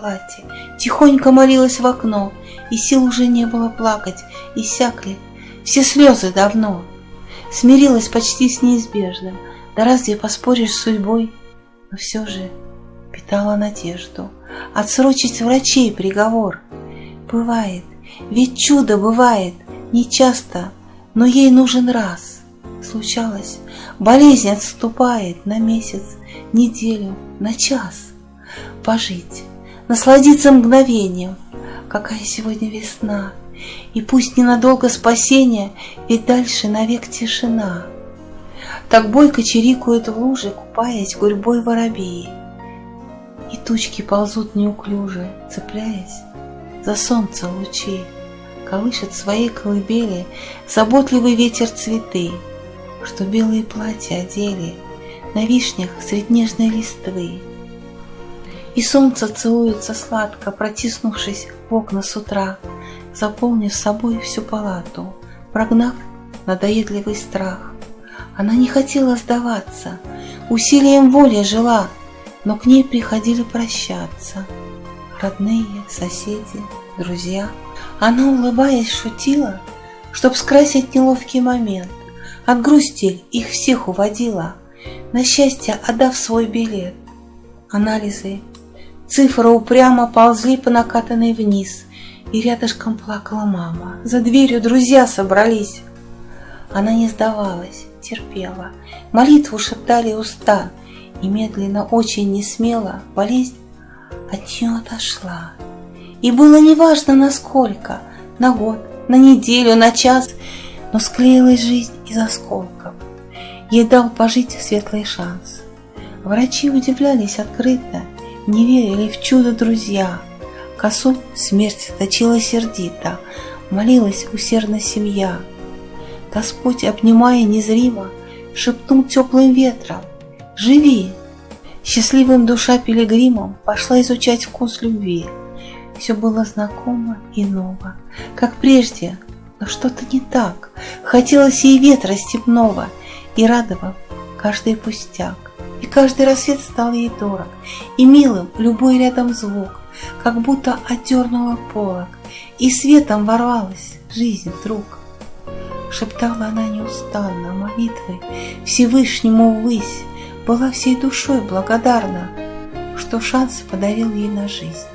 смерти, тихонько молилась в окно, и сил уже не было плакать, иссякли все слезы давно. Смирилась почти с неизбежным, да разве поспоришь с судьбой? Но все же питала надежду отсрочить врачей приговор. Бывает, ведь чудо бывает, не часто, но ей нужен раз. Случалось, болезнь отступает на месяц, неделю, на час. Пожить, насладиться мгновением, какая сегодня весна, и пусть ненадолго спасение, ведь дальше навек тишина. Так бойко чирикают в луже, купаясь гурьбой воробьи. И тучки ползут неуклюже, цепляясь за солнце лучи. Колышет своей колыбели заботливый ветер цветы, Что белые платья одели на вишнях средь нежной листвы. И солнце целуется сладко, протиснувшись в окна с утра, Заполнив собой всю палату, прогнав надоедливый страх. Она не хотела сдаваться, усилием воли жила, но к ней приходили прощаться. Родные, соседи, друзья. Она, улыбаясь, шутила, чтоб скрасить неловкий момент. От грусти их всех уводила, на счастье отдав свой билет. Анализы, цифры упрямо ползли по накатанной вниз, и рядышком плакала мама. За дверью друзья собрались. Она не сдавалась, терпела. Молитву шептали уста, и медленно, очень несмело болезнь от нее отошла. И было неважно насколько, на год, на неделю, на час, но склеилась жизнь из осколков. Ей дал пожить светлый шанс. Врачи удивлялись открыто, не верили в чудо друзья. Косу смерть точила сердито, молилась усердно семья. Господь, обнимая незримо, шепнул теплым ветром «Живи!» Счастливым душа пилигримом пошла изучать вкус любви. Все было знакомо и ново, как прежде, но что-то не так. Хотелось ей ветра степного, и радовал каждый пустяк. И каждый рассвет стал ей дорог, и милым любой рядом звук, как будто отдернула полок, и светом ворвалась жизнь вдруг. Шептала она неустанно молитвы Всевышнему ввысь, была всей душой благодарна, что шанс подарил ей на жизнь.